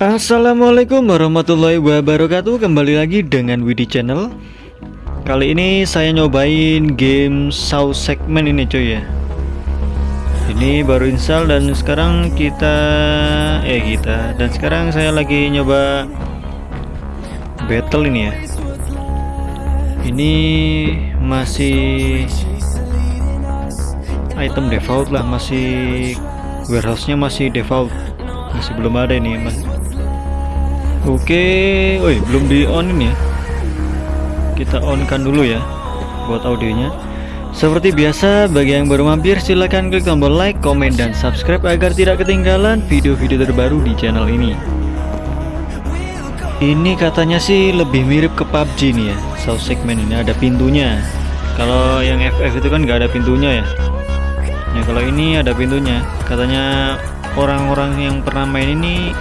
Assalamualaikum warahmatullahi wabarakatuh. Kembali lagi dengan Widi Channel. Kali ini saya nyobain game Saw Segment ini cuy ya. Ini baru install dan sekarang kita Eh kita. Dan sekarang saya lagi nyoba Battle ini ya. Ini masih Item default lah Masih Warehouse-nya masih default Masih belum ada ini mas Oke, woi belum di on ini ya. Kita on kan dulu ya buat audionya. Seperti biasa, bagi yang baru mampir silahkan klik tombol like, komen, dan subscribe agar tidak ketinggalan video-video terbaru di channel ini. Ini katanya sih lebih mirip ke PUBG nih ya, South Segment ini ada pintunya. Kalau yang FF itu kan nggak ada pintunya ya. Ya kalau ini ada pintunya. Katanya orang-orang yang pernah main ini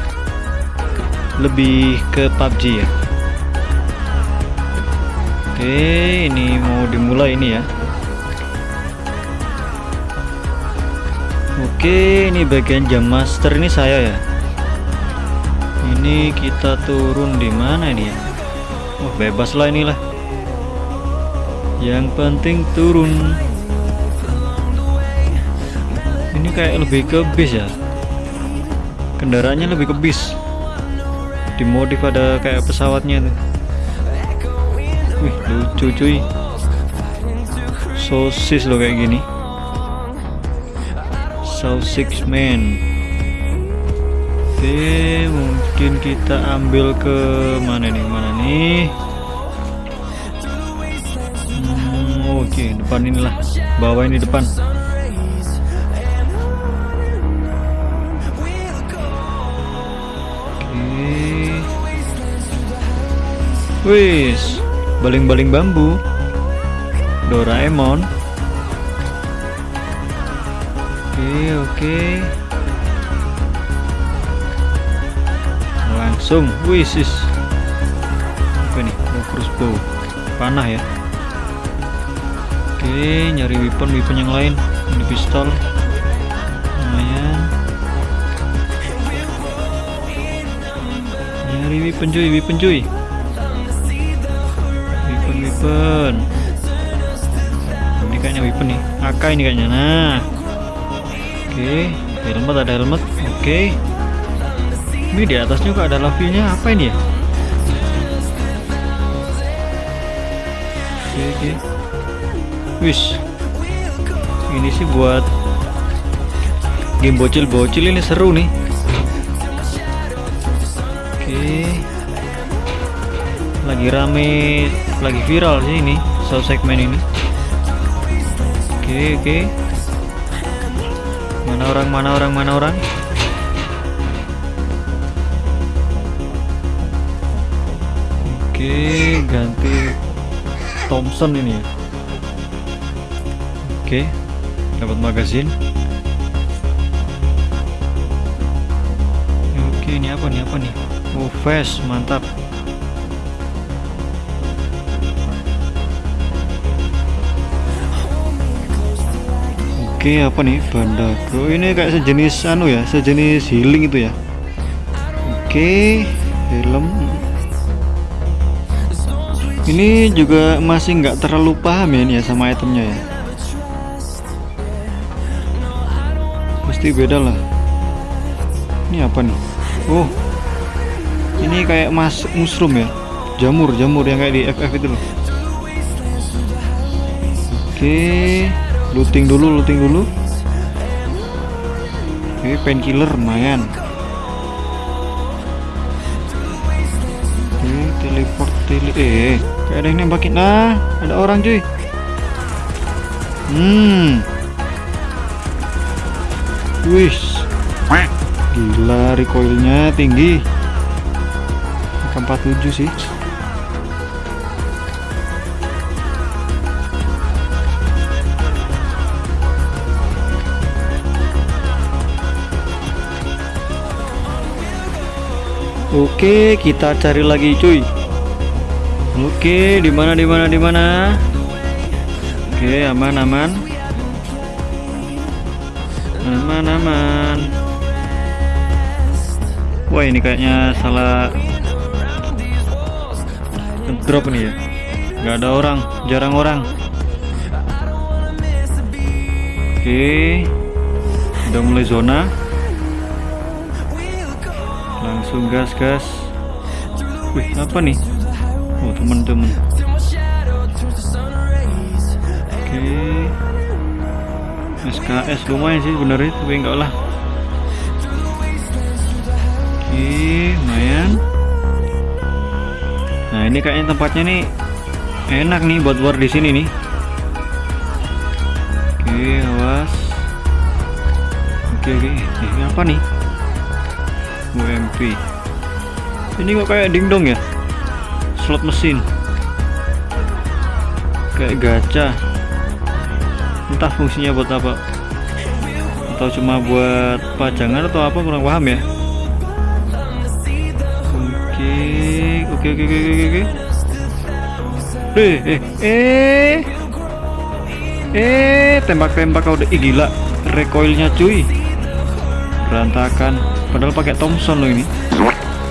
lebih ke PUBG ya? Oke ini mau dimulai ini ya. Oke ini bagian jam master ini saya ya. Ini kita turun di mana ini ya? Oh bebas lah inilah. Yang penting turun. Ini kayak lebih ke bis ya kendaraannya lebih ke bis. Dimodif ada kayak pesawatnya tuh. Wih lucu cuy. Sosis loh kayak gini. Sausage man. Oke mungkin kita ambil ke mana nih? Mana nih? Hmm, oke depan inilah. Bawah ini depan Wis, baling-baling bambu. Doraemon. Oke, oke. Langsung, wis. Apa nih? Oh, crossbow. Panah ya. Oke, nyari weapon weapon yang lain. Ini pistol. Lumayan. Nyari weapon cuy, weapon cuy weapon. Ini kayaknya weapon nih. AK ini kayaknya. Nah. Oke. Okay. helmet ada helmet. Oke. Okay. ini di atasnya kok ada lavilnya apa ini ya? Oke okay, oke. Okay. wish. Ini sih buat game bocil-bocil ini seru nih. Oke. okay. Lagi rame lagi viral sih ini sound segmen ini. Oke oke. Mana orang mana orang mana orang? Oke ganti Thompson ini ya. Oke dapat magazin. Oke ini apa nih apa nih? Oh fast mantap Oke apa nih? Bandago ini kayak sejenis anu ya sejenis healing itu ya. Oke helm. Ini juga masih nggak terlalu paham ya ini ya sama itemnya ya. Pasti beda lah. Ini apa nih? Oh ini kayak mas mushroom ya. Jamur jamur yang kayak di FF itu loh. Oke looting dulu looting dulu. Oke painkiller lumayan. Oke teleport tele eh kayak ada yang nembakin. Nah ada orang cuy. Hmm. Wish gila recoilnya tinggi. 47 sih Oke, kita cari lagi, cuy. Oke, di mana di mana di mana? Oke, aman aman. Aman aman. wah ini kayaknya salah drop nih ya nggak ada orang jarang orang oke udah mulai zona langsung gas gas. Wih apa nih? Oh teman-teman. Oke. SKS lumayan sih sebenarnya tapi enggak lah. Oke lumayan. Nah ini kayaknya tempatnya nih enak nih buat war di sini nih. Oke awas. Oke oke. Ini apa nih UMP ini kok kayak dingdong ya? Slot mesin. Kayak gacha. Entah fungsinya buat apa. Atau cuma buat pajangan atau apa kurang paham ya? Oke oke oke oke oke oke. Eh eh eh. Eh tembak-tembak kau udah gila. Recoilnya cuy. Berantakan padahal pakai Thompson loh ini.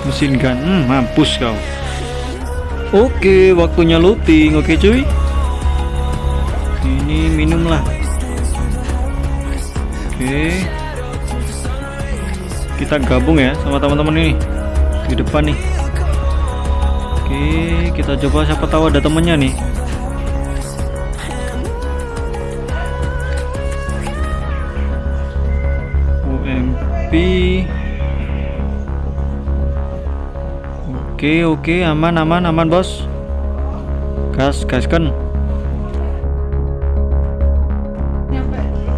Mesin gun. Hmm, mampus kau. Oke waktunya looting oke cuy. Ini minum lah. Oke. Kita gabung ya sama teman-teman ini. Di depan nih. Oke kita coba siapa tahu ada temennya nih oke oke aman aman aman bos. Gas gaskan.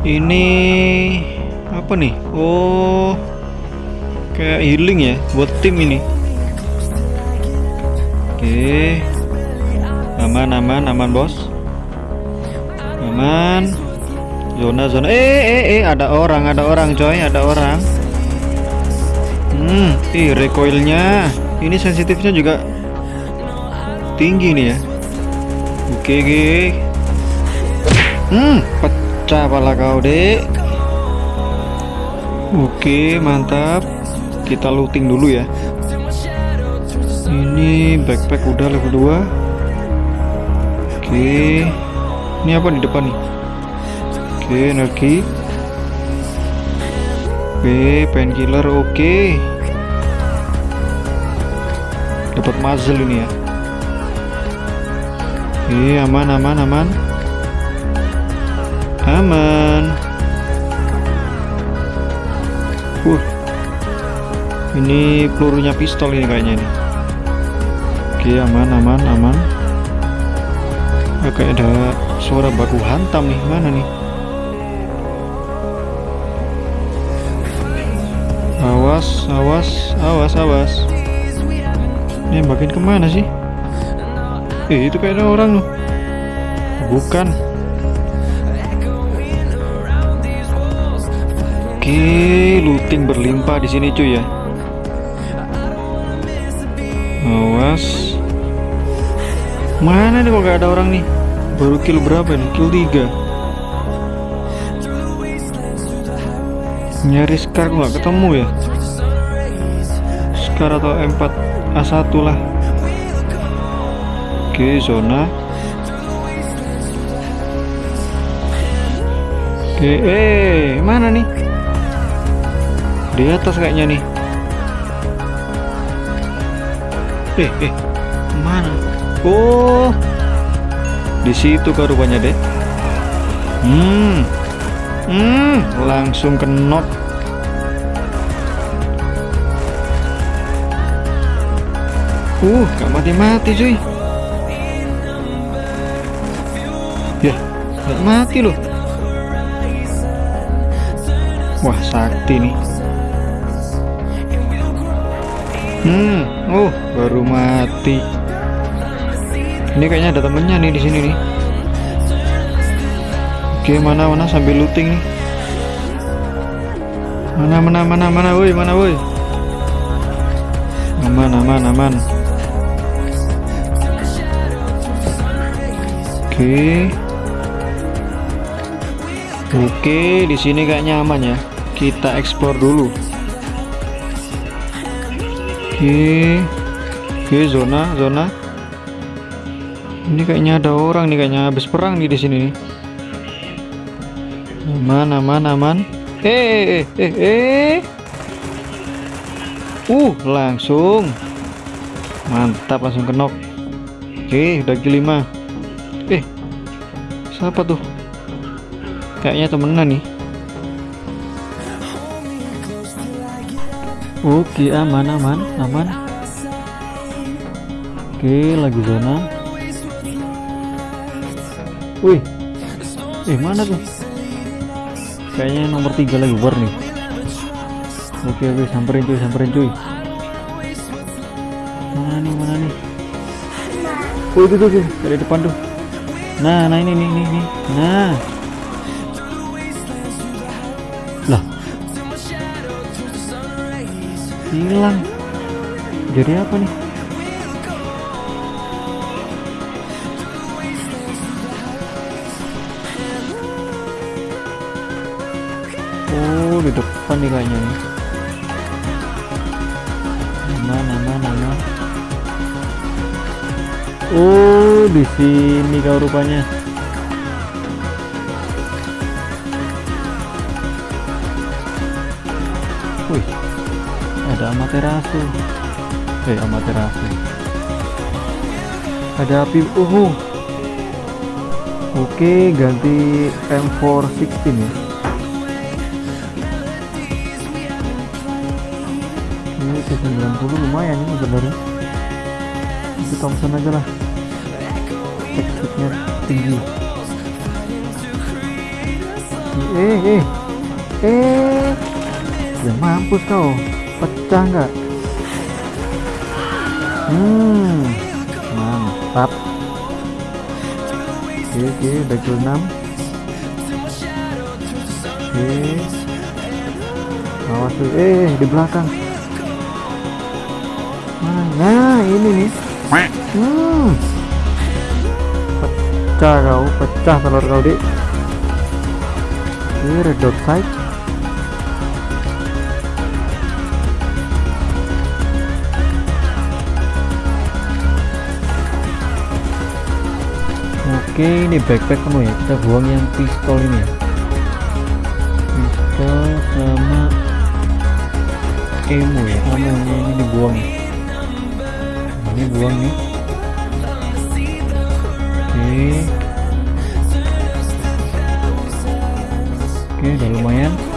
Ini apa nih? Oh kayak healing ya buat tim ini. Oke. Aman aman aman bos. Aman. Zona zona. Eh eh eh ada orang ada orang coy ada orang. Hmm ih recoilnya ini sensitifnya juga tinggi nih ya. Oke oke. Hmm pecah pala kau dek. Oke mantap. Kita looting dulu ya. Ini backpack udah level 2 oke. Ini apa di depan nih? Oke energi. Oke painkiller oke dapat muzzle ini ya. Oke aman aman aman. Aman. Uh ini pelurunya pistol ini kayaknya nih oke aman aman aman. Oke ada suara baku hantam nih. Mana nih? Awas awas awas awas ini makin ke mana sih? Eh itu kayaknya orang loh. Bukan. Oke looting berlimpah di sini cuy ya. Awas. Mana nih kok gak ada orang nih? Baru kill berapa nih? Kill 3 nyari Scar nggak ketemu ya Scar atau M4 A1 lah. Oke zona. Oke eh mana nih? Di atas kayaknya nih. Eh eh mana? Oh di situ kau rupanya deh hmm hmm langsung kenok uh gak mati-mati cuy. Ya gak mati loh. Wah sakti nih. Hmm oh baru mati. Ini kayaknya ada temennya nih di sini nih. Oke mana mana sambil looting nih. Mana mana mana mana woi mana woi? Aman aman aman oke oke di sini kayaknya aman ya kita ekspor dulu Oke. Oke, zona, zona. Ini kayaknya ada orang nih, kayaknya habis perang nih di sini nih. Aman, aman, aman. Eh, eh, eh, eh. Uh, langsung. Mantap, langsung kenok. Oke, udah kill 5. Eh, siapa tuh? Kayaknya temenan nih. Oke, aman, aman, aman. Oke, lagi zona. Wih, eh mana tuh? Kayaknya nomor tiga lagi war nih. Oke, oke, samperin cuy, samperin cuy. Mana nih, mana nih? Oh itu tuh, dari depan tuh. Nah, nah ini, ini, ini. Nah. Lah. Hilang. Jadi apa nih? Oh, di depan nih kayaknya nih. Mana, mana, mana? Oh, di sini kau rupanya. Wih, ada amaterasu. Eh, amaterasu. Ada api. Uh. Oke, ganti M416 ya. Ini ke 90 lumayan ini sebenarnya. Itu Thompson aja lah. Tinggi. Eh, eh, eh. Ya mampus kau. Pecah nggak? Hmm, mantap. Oke, oke, kill 6. Oke. Awas tuh. Eh, di belakang. Mana? Nah, ini nih. Hmm. Pecah kau, pecah telur kau, Dik. Oke, red dot sight. Oke, ini backpack penuh ya. Kita buang yang pistol ini ya. Pistol sama emu ya. Emu ini dibuang. Ini buang nih. Oke. Oke, udah lumayan.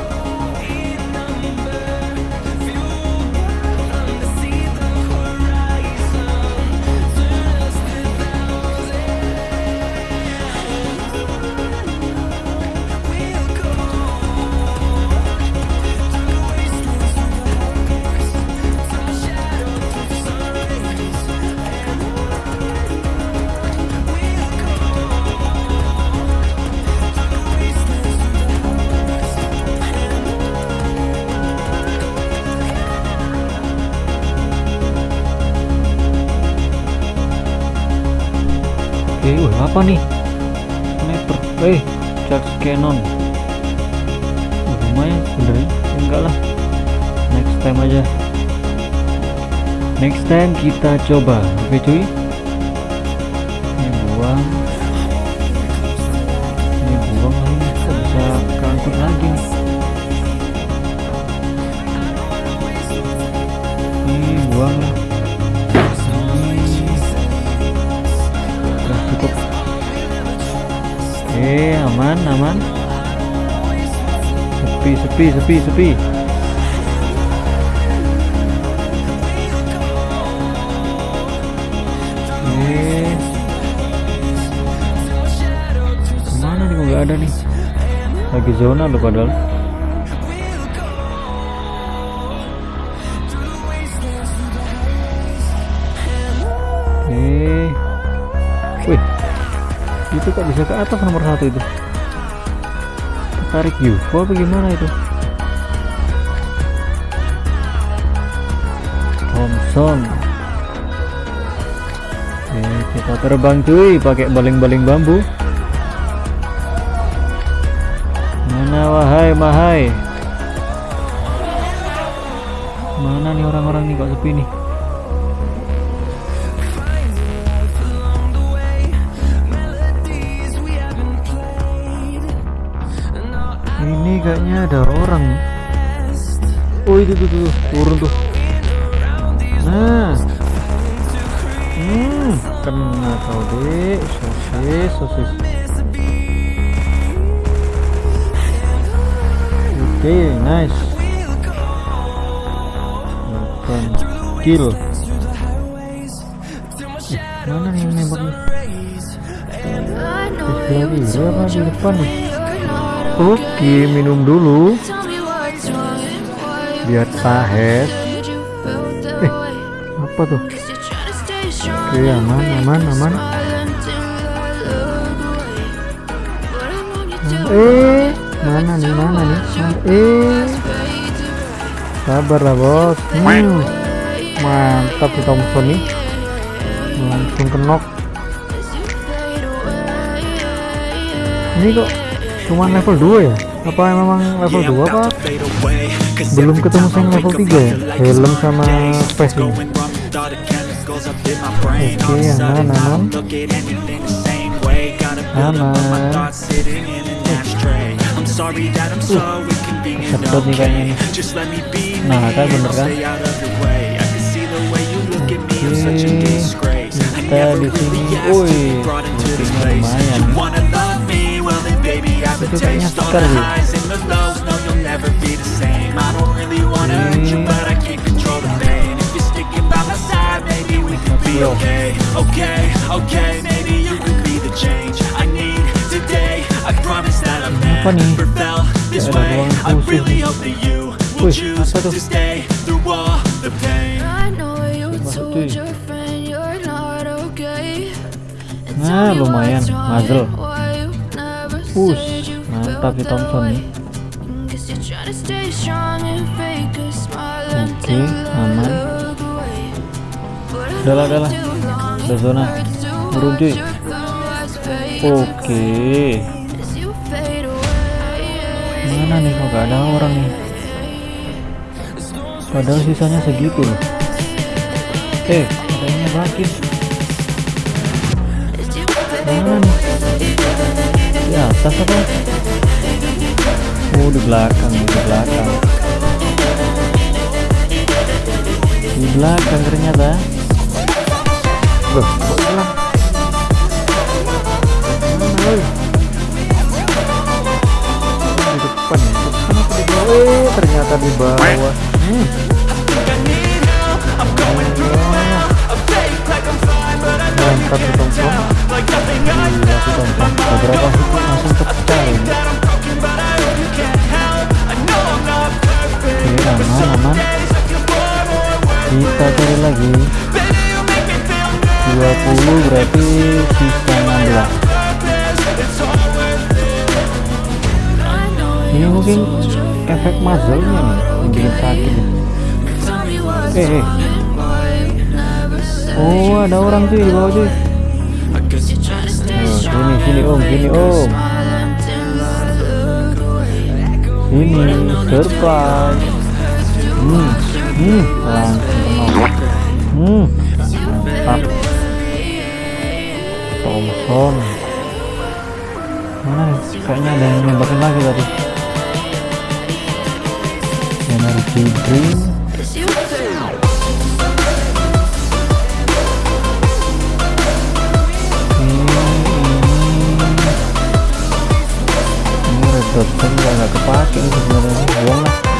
Oke, wah apa nih? Sniper. Eh, charge cannon. Lumayan sebenarnya. Enggak lah. Next time aja. Next time kita coba. Oke, cuy. Sepi sepi sepi oke ke mana nih nggak ada nih lagi zona loh padahal Oke. Wih, itu kok bisa ke atas nomor satu itu? Tarik UFO apa gimana itu? kosong. Oke, kita terbang cuy pakai baling-baling bambu. Mana wahai mahai? Mana nih orang-orang nih kok sepi nih? Ini kayaknya ada orang. Oh itu tuh, tuh turun tuh. Nah, hmm, kena kau dek, sosis, sosis. Oke, okay, nice. Bukan kill. Eh, mana nih yang nembak nih? Lagi, apa di depan nih? Oke, minum dulu. Biar tahes. Apa tuh? Oke, aman, aman, aman. Eh, mana nih, mana nih? Eh, sabar lah bos. Hmm, mantap si Thompson nih. Langsung kenok. Ini kok cuma level 2 ya? Apa memang level 2 apa? Belum ketemu sama level 3 ya? Helm sama face ini. all the chemicals up in my brain. All of a sudden I don't look at anything the same way. Gotta build up all my thoughts sitting in an ashtray. I'm sorry that I'm so inconvenient, okay? Just let me be me, I'll stay out of your way. I can see the way you look at me, I'm such a disgrace. I never really asked to be brought into this place. You wanna love me, well then baby I have a taste All the highs and the lows, no you'll never be the same. I don't really wanna hurt you but I okay, okay, maybe you could be the change I need today. I promise that I've never felt this way. I khusus really nih. hope that you will choose to stay through all the pain. I know you told your friend you're not okay. Nah, lumayan, what's muzzle. why you never Push, said you mantap felt si that Thompson way. nih. Guess you're trying Udah lah, udah lah. Udah zona. Turun cuy. Oke. Mana nih kok gak ada orang nih? Padahal sisanya segitu loh. Eh, yang fade Mana nih? Di atas apa? Oh, di belakang, di belakang. Di belakang ternyata. Loh, kok hilang? Di depan ya? Di bawah? Eh, ternyata di bawah. Hmm. Si Thompson. Beberapa hit langsung pecah. Oke, aman, aman. Kita cari lagi. 20 berarti sisa 16. Ini mungkin efek muzzle-nya nih yang bikin sakit. Eh, eh. Oh, ada orang cuy di bawah cuy. Oh, sini, sini om, sini om. Sini, surprise. Hmm, hmm, langsung kenal. Hmm, Thompson. Mana nih? Kayaknya ada yang nembakin lagi tadi. Dot pen juga nggak kepake sebenarnya buang lah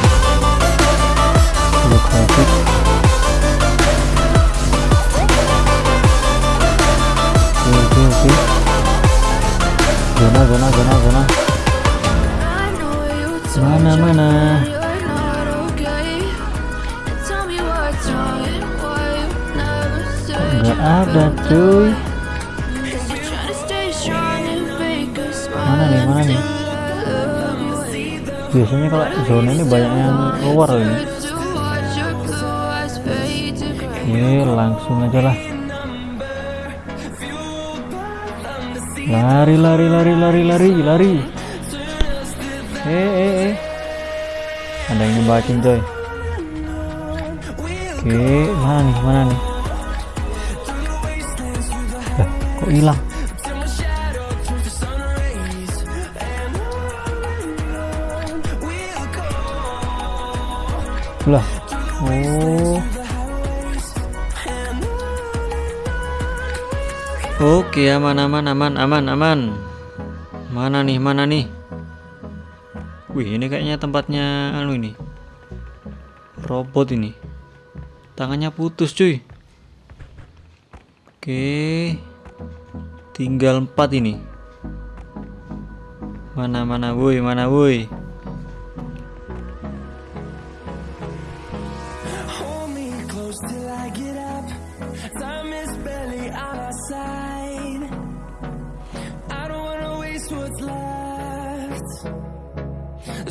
trying to stay strong and fake a smile mana nih mana nih biasanya kalau zona ini banyak yang keluar ini. Oke, langsung aja lah. Lari, lari, lari, lari, lari, lari. Eh, eh, eh. Ada yang nyebatin coy. Oke, mana nih, mana nih? Lah, kok hilang? Lah. Oh. Oke, aman aman aman aman aman. Mana nih? Mana nih? Wih, ini kayaknya tempatnya anu ini. Robot ini. Tangannya putus, cuy. Oke. Tinggal empat ini. Mana mana woi, mana woi. Hold close till I get up. Time is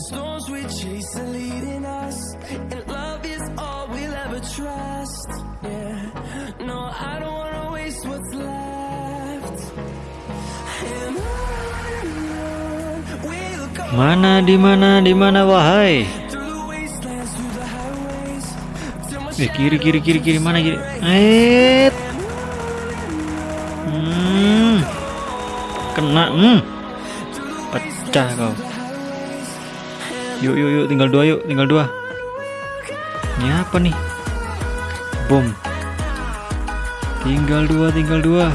storms we chase are leading us, and love is all we'll ever trust. Yeah, no, I don't wanna waste what's left. And on we'll go Mana di mana di mana wahai? Eh kiri kiri kiri kiri mana kiri? Eh. Hmm. Kena. Hmm. Pecah kau. Yuk yuk yuk tinggal dua yuk tinggal dua. Ini apa nih? Bom. Tinggal dua tinggal dua.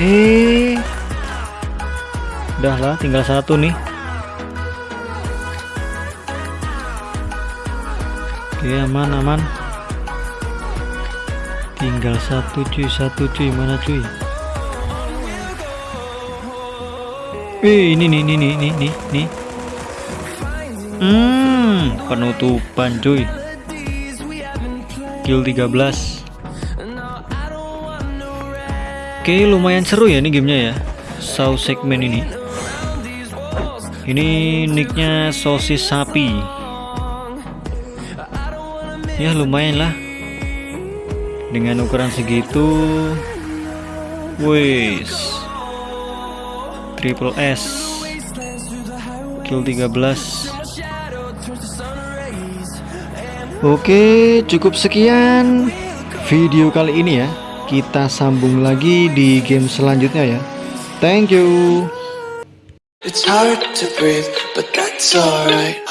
Eh. Udah lah tinggal satu nih. Oke aman aman Tinggal satu cuy satu cuy mana cuy Eh ini nih ini nih ini nih nih Hmm penutupan cuy. Kill 13 Oke lumayan seru ya ini gamenya ya. Saw segmen ini. Ini nicknya sosis sapi. Ya lumayan lah. Dengan ukuran segitu wis triple S. Kill 13 Oke cukup sekian video kali ini ya. Kita sambung lagi di game selanjutnya ya. Thank you. It's hard to breathe, but that's alright.